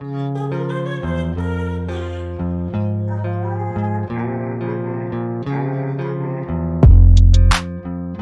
Música